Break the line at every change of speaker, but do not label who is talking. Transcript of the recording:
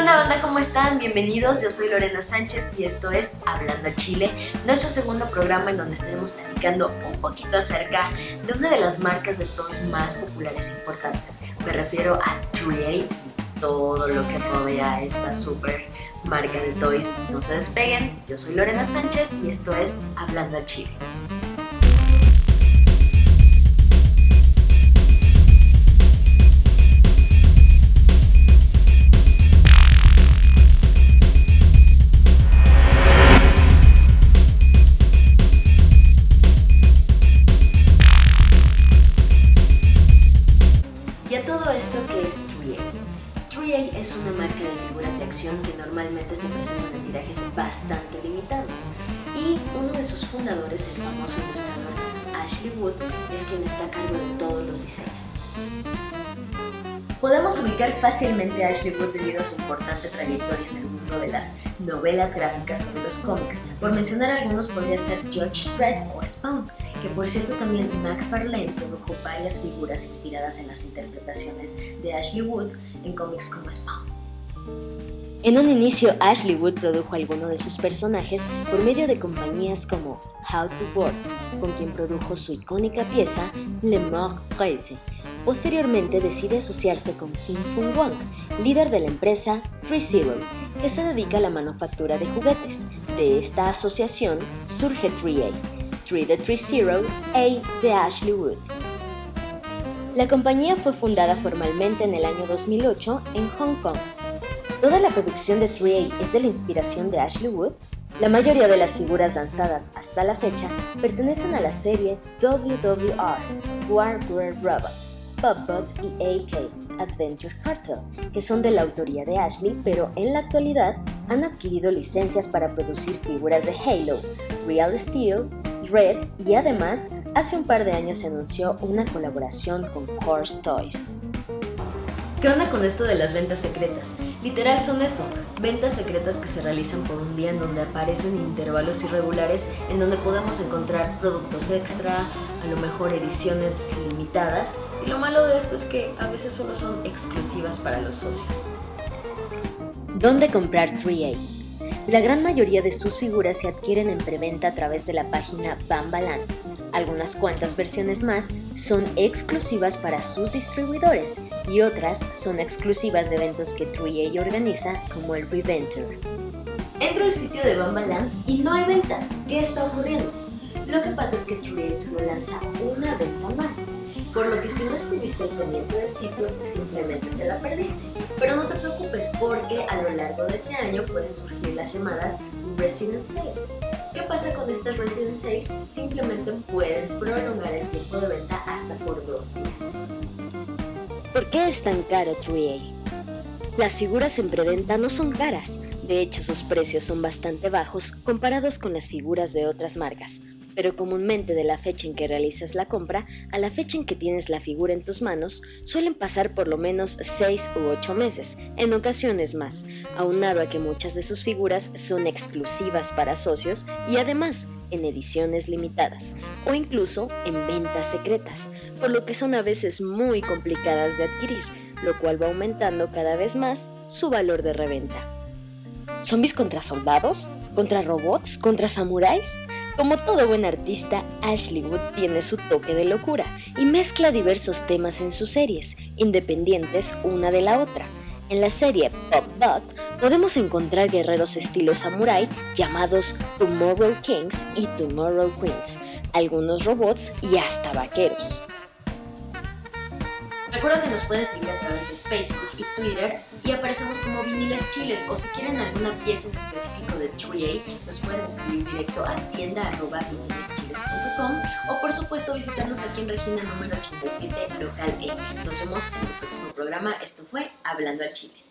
onda banda? ¿Cómo están? Bienvenidos, yo soy Lorena Sánchez y esto es Hablando a Chile, nuestro segundo programa en donde estaremos platicando un poquito acerca de una de las marcas de toys más populares e importantes. Me refiero a 3A y todo lo que rodea esta super marca de toys. No se despeguen, yo soy Lorena Sánchez y esto es Hablando a Chile. Todo esto, ¿qué es 3A? 3A es una marca de figuras de acción que normalmente se presentan en tirajes bastante limitados. Y uno de sus fundadores, el famoso ilustrador Ashley Wood, es quien está a cargo de todos los diseños. Podemos ubicar fácilmente a Ashley Wood debido a su importante trayectoria en el mundo de las novelas gráficas o de los cómics. Por mencionar algunos podría ser Judge Dredd o Spawn, que por cierto también McFarlane produjo varias figuras inspiradas en las interpretaciones de Ashley Wood en cómics como Spawn. En un inicio, Ashley Wood produjo algunos de sus personajes por medio de compañías como How to Work, con quien produjo su icónica pieza Le Mort 13. Posteriormente decide asociarse con Kim Fung Wang, líder de la empresa 3Zero, que se dedica a la manufactura de juguetes. De esta asociación surge 3A, 3 de 3Zero, A de Ashley Wood. La compañía fue fundada formalmente en el año 2008 en Hong Kong. Toda la producción de 3A es de la inspiración de Ashley Wood. La mayoría de las figuras lanzadas hasta la fecha pertenecen a las series WWR, Warware Robot, Bobbot y AK Adventure Cartel, que son de la autoría de Ashley, pero en la actualidad han adquirido licencias para producir figuras de Halo, Real Steel, Red y además hace un par de años se anunció una colaboración con Horse Toys. ¿Qué onda con esto de las ventas secretas? Literal son eso, ventas secretas que se realizan por un día en donde aparecen intervalos irregulares en donde podemos encontrar productos extra, a lo mejor ediciones limitadas y lo malo de esto es que a veces solo son exclusivas para los socios. ¿Dónde comprar 3A? La gran mayoría de sus figuras se adquieren en preventa a través de la página Bambaland. Algunas cuantas versiones más son exclusivas para sus distribuidores y otras son exclusivas de eventos que 3A organiza como el Reventure. Entro al sitio de Bambaland y no hay ventas. ¿Qué está ocurriendo? Lo que pasa es que 3A solo lanza una venta anual, por lo que si no estuviste al pendiente del sitio, simplemente te la perdiste. Pero no te preocupes porque a lo largo de ese año pueden surgir las llamadas Resident Sales. ¿Qué pasa con estas Resident Sales? Simplemente pueden prolongar el tiempo de venta hasta por dos días. ¿Por qué es tan caro 3A? Las figuras en preventa no son caras, de hecho sus precios son bastante bajos comparados con las figuras de otras marcas, pero comúnmente de la fecha en que realizas la compra a la fecha en que tienes la figura en tus manos suelen pasar por lo menos 6 u 8 meses, en ocasiones más, aunado a que muchas de sus figuras son exclusivas para socios y además en ediciones limitadas o incluso en ventas secretas, por lo que son a veces muy complicadas de adquirir, lo cual va aumentando cada vez más su valor de reventa. ¿Zombies contra soldados? ¿Contra robots? ¿Contra samuráis? Como todo buen artista, Ashley Wood tiene su toque de locura y mezcla diversos temas en sus series, independientes una de la otra. En la serie Pop Bot podemos encontrar guerreros estilo samurai llamados Tomorrow Kings y Tomorrow Queens, algunos robots y hasta vaqueros. Recuerda que nos pueden seguir a través de Facebook y Twitter y aparecemos como Viniles Chiles o si quieren alguna pieza en específico de 3A nos pueden escribir directo a tienda.vinileschiles.com o por supuesto visitarnos aquí en Regina número 87 local E. Nos vemos en el próximo programa. Esto fue Hablando al Chile.